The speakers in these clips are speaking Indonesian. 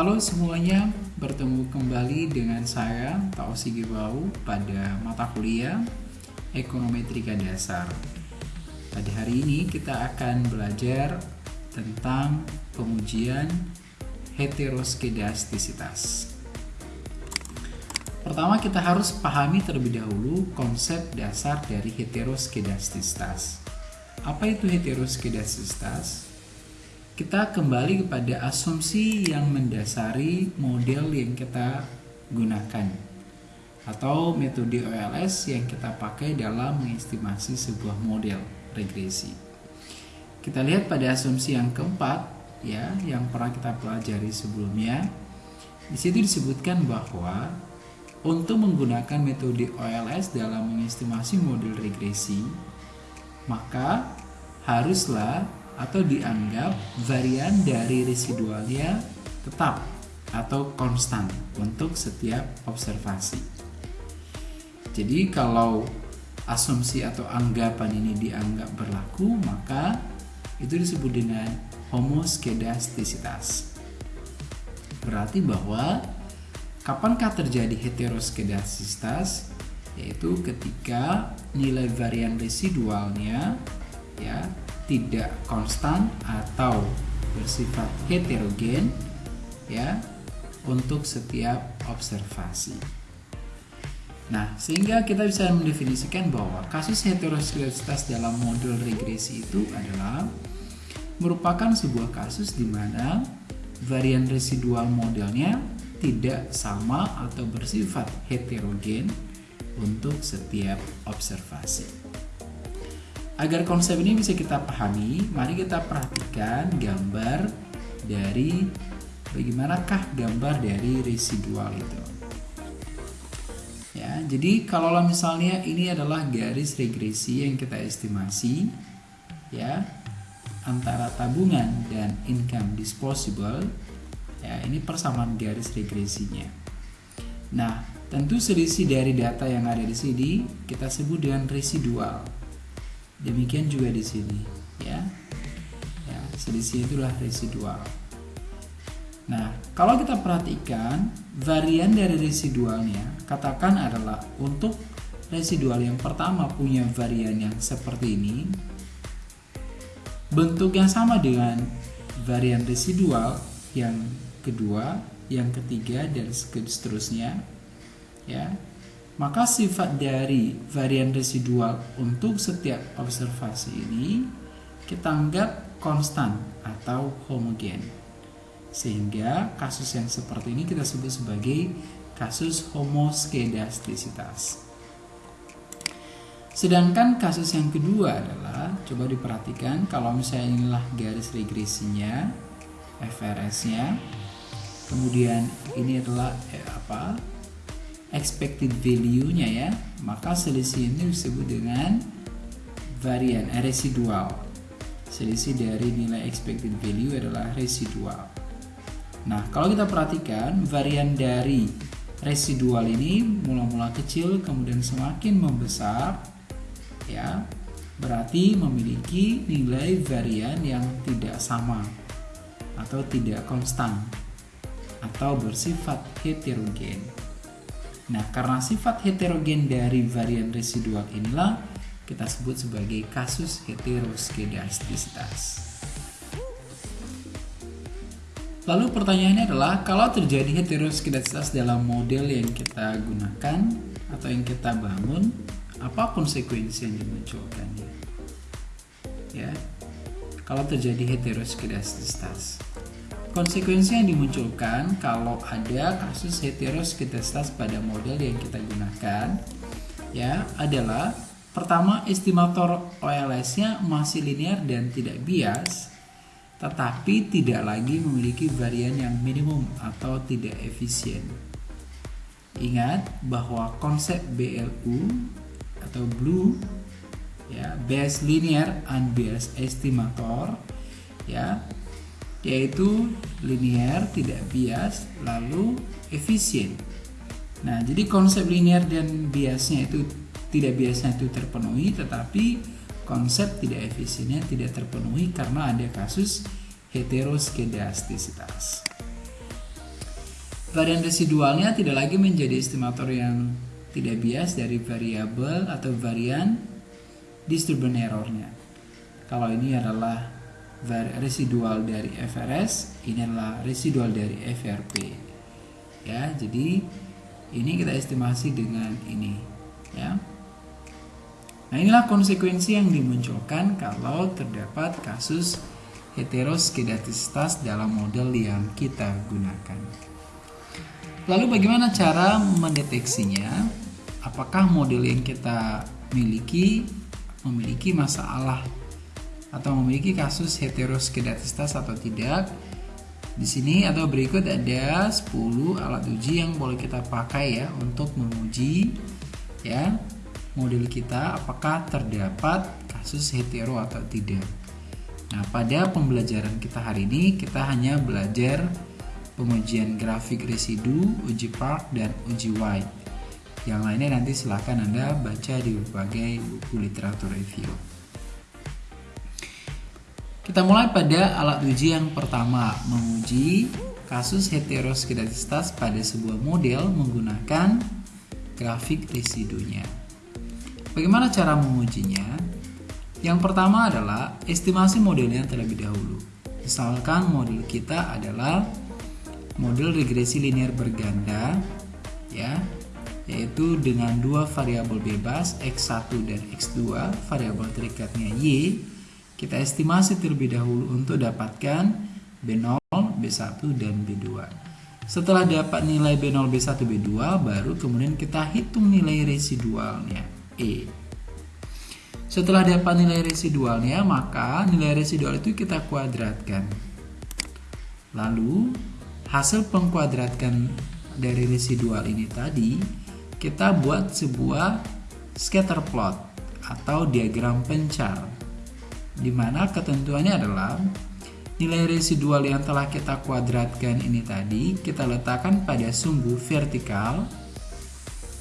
Halo semuanya, bertemu kembali dengan saya Tausi Gibau pada mata kuliah Ekonometrika Dasar. Pada hari ini kita akan belajar tentang pengujian heteroskedastisitas. Pertama kita harus pahami terlebih dahulu konsep dasar dari heteroskedastisitas. Apa itu heteroskedastisitas? Kita kembali kepada asumsi yang mendasari model yang kita gunakan atau metode OLS yang kita pakai dalam mengestimasi sebuah model regresi. Kita lihat pada asumsi yang keempat ya yang pernah kita pelajari sebelumnya. Di situ disebutkan bahwa untuk menggunakan metode OLS dalam mengestimasi model regresi, maka haruslah atau dianggap varian dari residualnya tetap atau konstan untuk setiap observasi. Jadi kalau asumsi atau anggapan ini dianggap berlaku, maka itu disebut dengan homoskedastisitas. Berarti bahwa kapankah terjadi heteroskedastisitas? Yaitu ketika nilai varian residualnya ya tidak konstan atau bersifat heterogen ya untuk setiap observasi. Nah, sehingga kita bisa mendefinisikan bahwa kasus heteroskedasitas dalam model regresi itu adalah merupakan sebuah kasus di mana varian residual modelnya tidak sama atau bersifat heterogen untuk setiap observasi. Agar konsep ini bisa kita pahami, mari kita perhatikan gambar dari bagaimanakah gambar dari residual itu. Ya, jadi kalau misalnya ini adalah garis regresi yang kita estimasi ya antara tabungan dan income disposable ya ini persamaan garis regresinya. Nah, tentu selisih dari data yang ada di sini kita sebut dengan residual Demikian juga di sini, ya. Ya, selisih itulah residual. Nah, kalau kita perhatikan varian dari residualnya, katakan adalah untuk residual yang pertama punya varian yang seperti ini, bentuk yang sama dengan varian residual yang kedua, yang ketiga dan seterusnya, ya maka sifat dari varian residual untuk setiap observasi ini kita anggap konstan atau homogen. Sehingga kasus yang seperti ini kita sebut sebagai kasus homoskedastisitas. Sedangkan kasus yang kedua adalah coba diperhatikan kalau misalnya inilah garis regresinya, FRS-nya. Kemudian ini adalah eh, apa? Expected value-nya ya, maka selisih ini disebut dengan varian eh, residual. Selisih dari nilai expected value adalah residual. Nah, kalau kita perhatikan varian dari residual ini mula-mula kecil kemudian semakin membesar ya, berarti memiliki nilai varian yang tidak sama atau tidak konstan atau bersifat heterogen. Nah, karena sifat heterogen dari varian residual inilah kita sebut sebagai kasus heteroskedastisitas. Lalu pertanyaannya adalah kalau terjadi heteroskedastisitas dalam model yang kita gunakan atau yang kita bangun, apa konsekuensi yang dimunculkannya? Ya. Kalau terjadi heteroskedastisitas. Konsekuensi yang dimunculkan kalau ada kasus heteroskedastas pada model yang kita gunakan ya adalah pertama estimator OLS-nya masih linear dan tidak bias tetapi tidak lagi memiliki varian yang minimum atau tidak efisien. Ingat bahwa konsep BLU atau blue ya base linear unbiased estimator ya yaitu linear, tidak bias, lalu efisien. Nah, jadi konsep linear dan biasnya itu tidak biasnya itu terpenuhi, tetapi konsep tidak efisiennya tidak terpenuhi karena ada kasus heteroskedastisitas. varian residualnya tidak lagi menjadi estimator yang tidak bias dari variabel atau varian disturbance errornya. Kalau ini adalah residual dari FRS, ini adalah residual dari FRP. Ya, jadi ini kita estimasi dengan ini, ya. Nah, inilah konsekuensi yang dimunculkan kalau terdapat kasus heteroskedastisitas dalam model yang kita gunakan. Lalu bagaimana cara mendeteksinya? Apakah model yang kita miliki memiliki masalah atau memiliki kasus heteroskedastisitas atau tidak? Di sini atau berikut ada 10 alat uji yang boleh kita pakai ya untuk menguji ya model kita apakah terdapat kasus hetero atau tidak. Nah, pada pembelajaran kita hari ini kita hanya belajar pengujian grafik residu, uji Park, dan uji White. Yang lainnya nanti silahkan Anda baca di berbagai buku literatur review. Kita mulai pada alat uji yang pertama, menguji kasus heteroskedastisitas pada sebuah model menggunakan grafik residunya. Bagaimana cara mengujinya? Yang pertama adalah estimasi modelnya terlebih dahulu. Misalkan model kita adalah model regresi linear berganda ya yaitu dengan dua variabel bebas x1 dan x2 variabel terikatnya y kita estimasi terlebih dahulu untuk dapatkan b0 b1 dan b2 setelah dapat nilai b0 b1 b2 baru kemudian kita hitung nilai residualnya e. Setelah dapat nilai residualnya maka nilai residual itu kita kuadratkan. Lalu hasil pengkuadratkan dari residual ini tadi kita buat sebuah scatter plot atau diagram pencar di mana ketentuannya adalah nilai residual yang telah kita kuadratkan ini tadi kita letakkan pada sumbu vertikal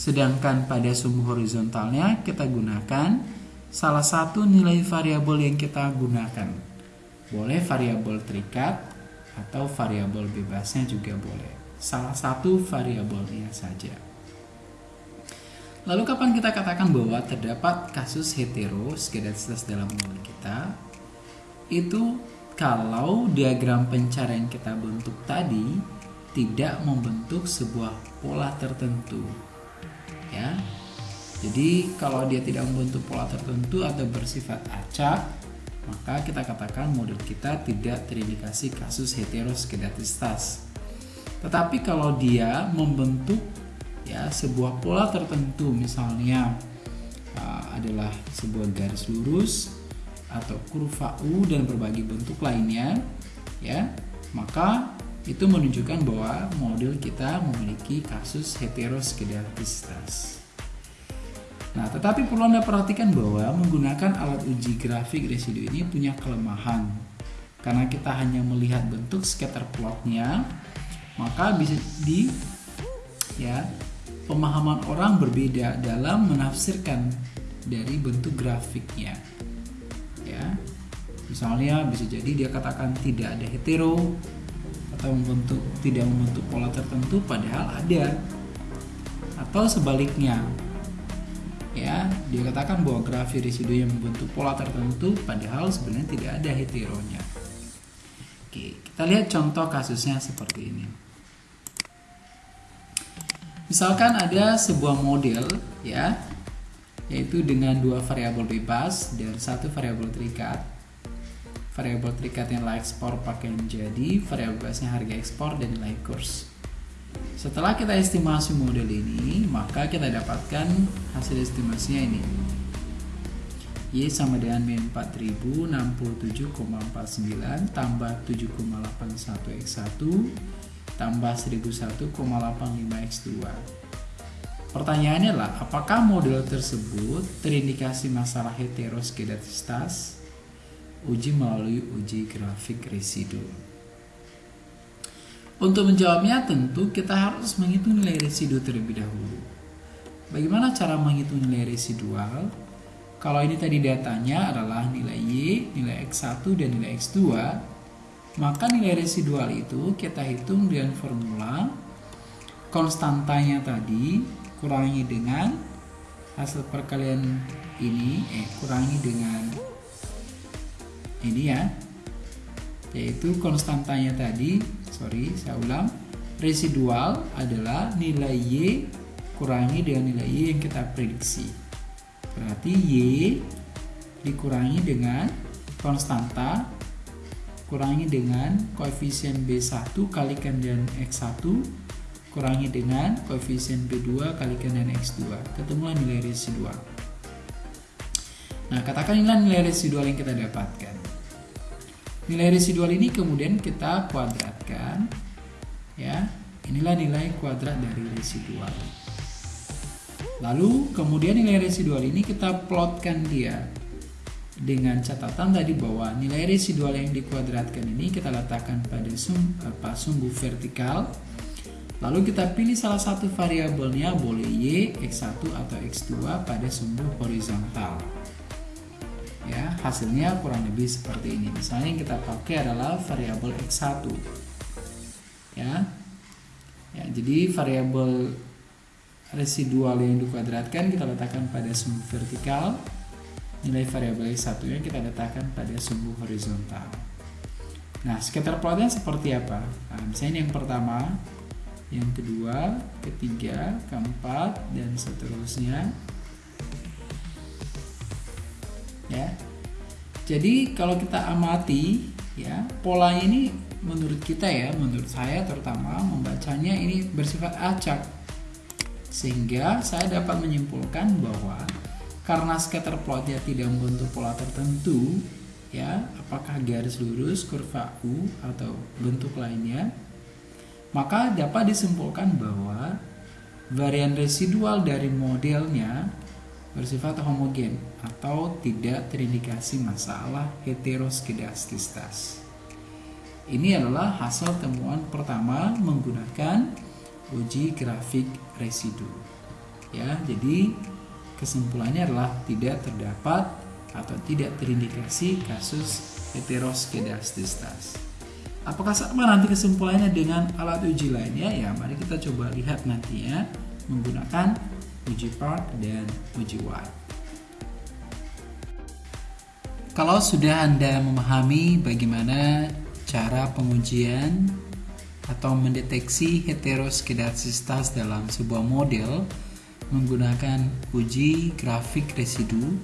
sedangkan pada sumbu horizontalnya kita gunakan salah satu nilai variabel yang kita gunakan boleh variabel terikat atau variabel bebasnya juga boleh. Salah satu variabelnya saja. Lalu kapan kita katakan bahwa terdapat kasus heteroskedastisitas dalam model kita? Itu kalau diagram pencarian kita bentuk tadi tidak membentuk sebuah pola tertentu. Ya. Jadi kalau dia tidak membentuk pola tertentu atau bersifat acak, maka kita katakan model kita tidak terindikasi kasus heteroskedastisitas. Tetapi kalau dia membentuk ya sebuah pola tertentu misalnya uh, adalah sebuah garis lurus atau kurva U dan berbagai bentuk lainnya ya, maka itu menunjukkan bahwa model kita memiliki kasus heteroskedastisitas. Nah, tetapi perlu Anda perhatikan bahwa menggunakan alat uji grafik residu ini punya kelemahan. Karena kita hanya melihat bentuk scatter plotnya, maka bisa di ya pemahaman orang berbeda dalam menafsirkan dari bentuk grafiknya. Ya. Misalnya bisa jadi dia katakan tidak ada hetero atau membentuk tidak membentuk pola tertentu padahal ada. Atau sebaliknya, ya dia katakan bahwa grafik residu yang membentuk pola tertentu padahal sebenarnya tidak ada heteronya oke kita lihat contoh kasusnya seperti ini misalkan ada sebuah model ya yaitu dengan dua variabel bebas dan satu variabel terikat variabel terikat yang nilai ekspor pakai menjadi variabel bebasnya harga ekspor dan nilai kurs setelah kita estimasi model ini, maka kita dapatkan hasil estimasinya ini. Y sama dengan min 4067,49 tambah 7,81 X1 tambah 1001,85 X2. Pertanyaannya adalah, apakah model tersebut terindikasi masalah heteroskedastisitas? Uji melalui uji grafik residu. Untuk menjawabnya tentu kita harus menghitung nilai residu terlebih dahulu. Bagaimana cara menghitung nilai residual? Kalau ini tadi datanya adalah nilai Y, nilai X1, dan nilai X2, maka nilai residual itu kita hitung dengan formula konstantanya tadi kurangi dengan hasil perkalian ini eh kurangi dengan ini ya yaitu konstantanya tadi sorry saya ulang residual adalah nilai Y kurangi dengan nilai Y yang kita prediksi. Berarti Y dikurangi dengan konstanta kurangi dengan koefisien B1 kalikan dengan X1 kurangi dengan koefisien B2 kalikan dengan X2 ketemulah nilai residual nah katakan inilah nilai residual yang kita dapatkan. Nilai residual ini kemudian kita kuadratkan ya. Inilah nilai kuadrat dari residual lalu kemudian nilai residual ini kita plotkan dia dengan catatan tadi bahwa nilai residual yang dikuadratkan ini kita letakkan pada sum, apa, sumbu vertikal. Lalu kita pilih salah satu variabelnya boleh Y, X1 atau X2 pada sumbu horizontal. Ya hasilnya kurang lebih seperti ini. Misalnya yang kita pakai adalah variabel X1 ya. Ya jadi variabel residual yang dikuadratkan kita letakkan pada sumbu vertikal nilai variabel x 1 yang kita letakkan pada sumbu horizontal. Nah, scatter plotnya seperti apa? Nah, misalnya yang pertama, yang kedua, ketiga, keempat, dan seterusnya. Ya. Jadi kalau kita amati, ya pola ini menurut kita ya, menurut saya terutama membacanya ini bersifat acak, sehingga saya dapat menyimpulkan bahwa karena scatter plotnya tidak membentuk pola tertentu ya apakah garis lurus kurva U atau bentuk lainnya maka dapat disimpulkan bahwa varian residual dari modelnya bersifat homogen atau tidak terindikasi masalah heteroskedastisitas. Ini adalah hasil temuan pertama menggunakan uji grafik residu. Ya, jadi Kesimpulannya adalah tidak terdapat atau tidak terindikasi kasus heteroskedastistas. Apakah sama nanti kesimpulannya dengan alat uji lainnya? Ya, mari kita coba lihat nanti ya menggunakan uji Park dan uji White. Kalau sudah Anda memahami bagaimana cara pengujian atau mendeteksi heteroskedastistas dalam sebuah model, menggunakan uji grafik residu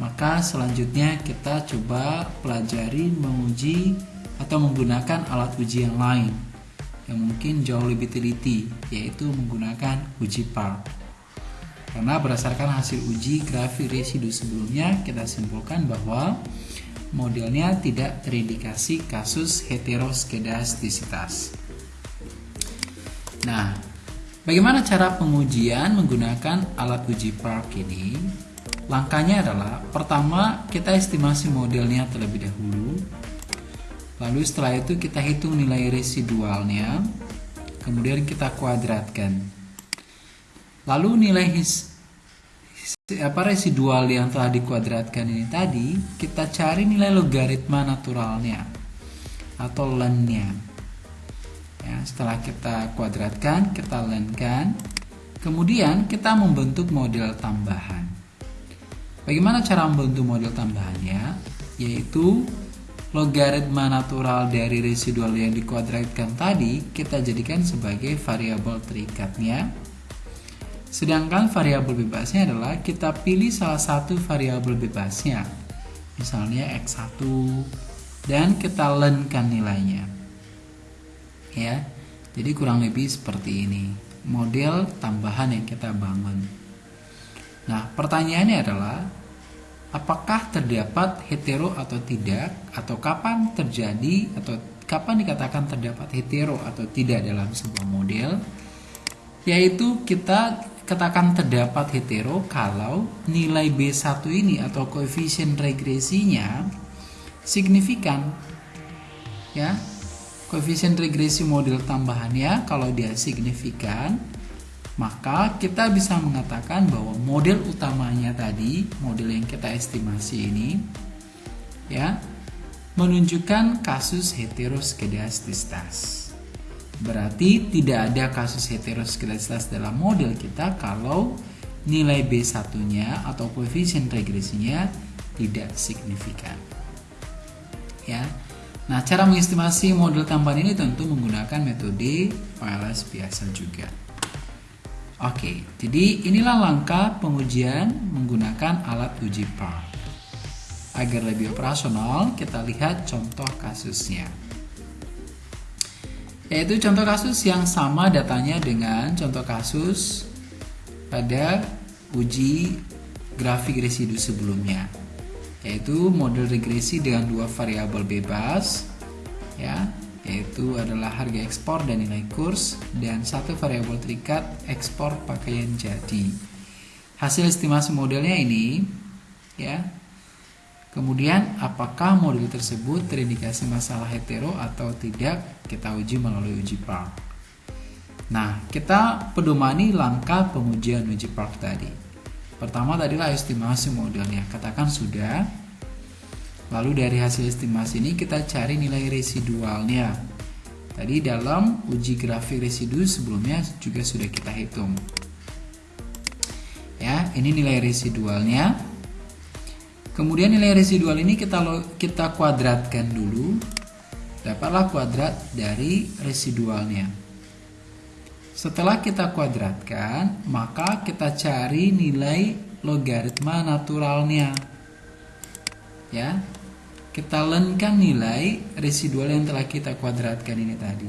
maka selanjutnya kita coba pelajari menguji atau menggunakan alat uji yang lain yang mungkin jauh lebih teliti yaitu menggunakan uji PAR karena berdasarkan hasil uji grafik residu sebelumnya kita simpulkan bahwa modelnya tidak terindikasi kasus heteroskedastisitas. Nah, Bagaimana cara pengujian menggunakan alat uji Park ini? Langkahnya adalah pertama kita estimasi modelnya terlebih dahulu. Lalu setelah itu kita hitung nilai residualnya. Kemudian kita kuadratkan. Lalu nilai his, apa residual yang telah dikuadratkan ini tadi kita cari nilai logaritma naturalnya atau lennya ya, setelah kita kuadratkan kita lenkan kemudian kita membentuk model tambahan. Bagaimana cara membentuk model tambahannya yaitu logaritma natural dari residual yang dikuadratkan tadi kita jadikan sebagai variabel terikatnya. Sedangkan variabel bebasnya adalah kita pilih salah satu variabel bebasnya. Misalnya x1 dan kita lenkan nilainya ya. Jadi kurang lebih seperti ini. Model tambahan yang kita bangun. Nah pertanyaannya adalah apakah terdapat hetero atau tidak? Atau kapan terjadi atau kapan dikatakan terdapat hetero atau tidak dalam sebuah model? Yaitu kita katakan terdapat hetero kalau nilai B1 ini atau koefisien regresinya signifikan ya koefisien regresi model tambahannya kalau dia signifikan maka kita bisa mengatakan bahwa model utamanya tadi model yang kita estimasi ini ya menunjukkan kasus heteroskedastistas Berarti tidak ada kasus heteroskedasitas dalam model kita kalau nilai B1-nya atau koefisien regresinya tidak signifikan. Ya. Nah, cara mengestimasi model tambahan ini tentu menggunakan metode PLS biasa juga. Oke, jadi inilah langkah pengujian menggunakan alat uji PAR. Agar lebih operasional, kita lihat contoh kasusnya. Yaitu contoh kasus yang sama datanya dengan contoh kasus pada uji grafik residu sebelumnya yaitu model regresi dengan dua variabel bebas ya yaitu adalah harga ekspor dan nilai kurs dan satu variabel terikat ekspor pakaian jadi. Hasil estimasi modelnya ini ya. Kemudian apakah model tersebut terindikasi masalah hetero atau tidak kita uji melalui uji PARC nah kita pedomani langkah pengujian uji PARC tadi Pertama tadilah estimasi modelnya, katakan sudah. Lalu dari hasil estimasi ini kita cari nilai residualnya. Tadi dalam uji grafik residu sebelumnya juga sudah kita hitung. Ya, ini nilai residualnya. Kemudian nilai residual ini kita kita kuadratkan dulu. Dapatlah kuadrat dari residualnya. Setelah kita kuadratkan, maka kita cari nilai logaritma naturalnya. Ya. Kita lenkan nilai residual yang telah kita kuadratkan ini tadi.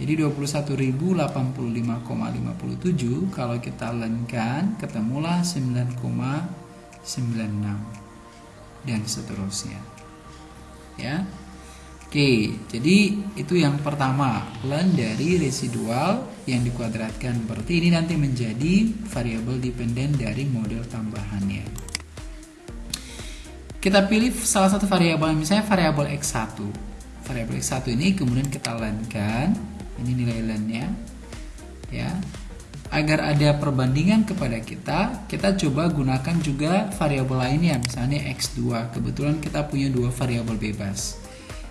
Jadi 21.085,57 kalau kita lenkan ketemulah 9,96 dan seterusnya. Ya. Oke, jadi itu yang pertama, len dari residual yang dikuadratkan. Berarti ini nanti menjadi variabel dependen dari model tambahannya. Kita pilih salah satu variabel, misalnya variabel X1. Variabel X1 ini kemudian kita lenkan, ini nilai lennya. Ya. Agar ada perbandingan kepada kita, kita coba gunakan juga variabel lainnya, misalnya X2. Kebetulan kita punya dua variabel bebas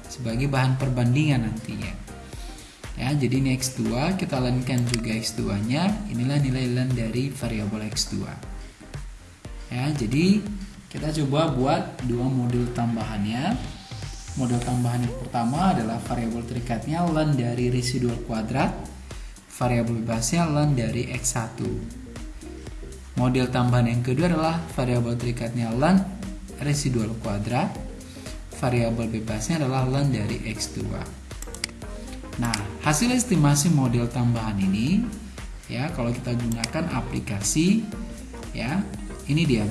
sebagai bahan perbandingan nantinya. Ya, jadi ini X2, kita lenkan juga X2-nya. Inilah nilai len dari variabel X2. Ya, jadi kita coba buat dua model tambahannya. Model tambahan yang pertama adalah variabel terikatnya len dari residual kuadrat. Variabel bebasnya len dari X1. Model tambahan yang kedua adalah variabel terikatnya len residual kuadrat variabel bebasnya adalah len dari X2. Nah, hasil estimasi model tambahan ini ya kalau kita gunakan aplikasi ya, ini dia.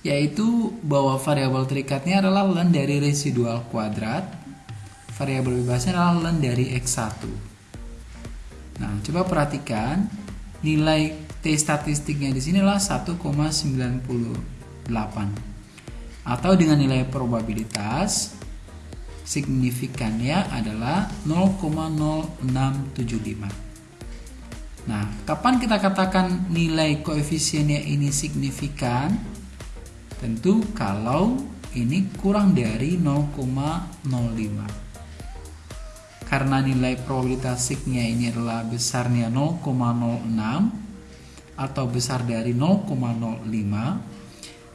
Yaitu bahwa variabel terikatnya adalah len dari residual kuadrat, variabel bebasnya adalah len dari X1. Nah, coba perhatikan nilai T statistiknya di sini adalah 1,98 atau dengan nilai probabilitas signifikannya adalah 0,0675. Nah, kapan kita katakan nilai koefisiennya ini signifikan? Tentu kalau ini kurang dari 0,05. Karena nilai probabilitas signya ini adalah besarnya 0,06 atau besar dari 0,05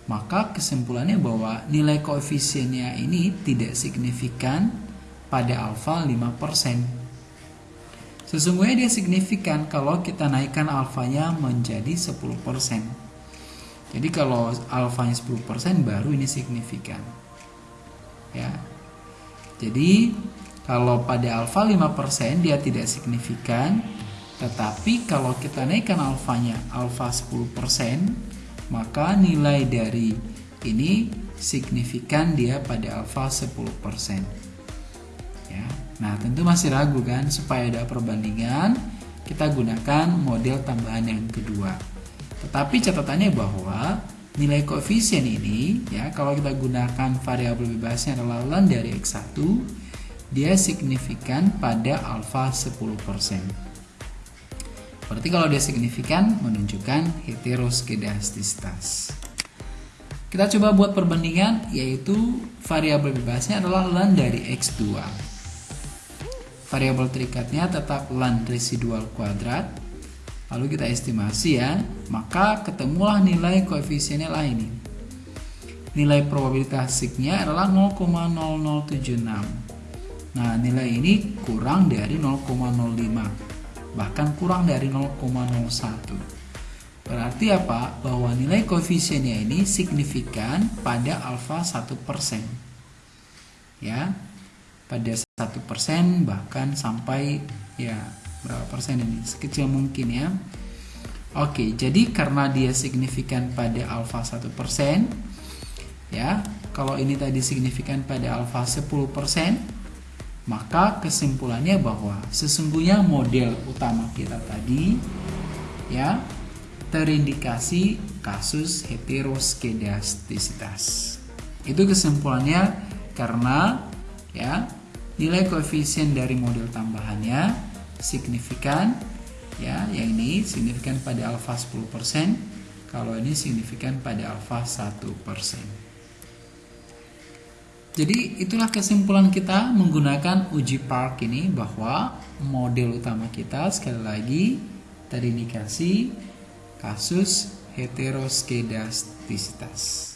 maka kesimpulannya bahwa nilai koefisiennya ini tidak signifikan pada alfa 5%. Sesungguhnya dia signifikan kalau kita naikkan alfanya menjadi 10%. Jadi kalau alfanya 10% baru ini signifikan. Ya. Jadi kalau pada alfa 5% dia tidak signifikan, tetapi kalau kita naikkan alfanya alfa 10%, maka nilai dari ini signifikan dia pada alfa 10%. Ya. Nah, tentu masih ragu kan supaya ada perbandingan kita gunakan model tambahan yang kedua. Tetapi catatannya bahwa nilai koefisien ini ya kalau kita gunakan variabel bebasnya adalah dari x1 dia signifikan pada alfa 10%. Berarti kalau dia signifikan menunjukkan heteroskedastisitas. Kita coba buat perbandingan yaitu variabel bebasnya adalah len dari x2. variabel terikatnya tetap lan residual kuadrat lalu kita estimasi ya maka ketemulah nilai koefisiennya lah ini nilai probabilitas signya adalah 0,0076 nah nilai ini kurang dari 0,05 bahkan kurang dari 0,01 berarti apa? bahwa nilai koefisiennya ini signifikan pada alfa 1% ya pada satu persen bahkan sampai ya berapa persen ini? Sekecil mungkin ya. Oke jadi karena dia signifikan pada alfa satu persen ya kalau ini tadi signifikan pada alfa 10 persen maka kesimpulannya bahwa sesungguhnya model utama kita tadi ya terindikasi kasus heteroskedastisitas itu kesimpulannya karena ya nilai koefisien dari model tambahannya signifikan ya yang ini signifikan pada alfa 10% kalau ini signifikan pada alfa 1% jadi itulah kesimpulan kita menggunakan uji park ini bahwa model utama kita sekali lagi terindikasi kasus heteroskedastisitas.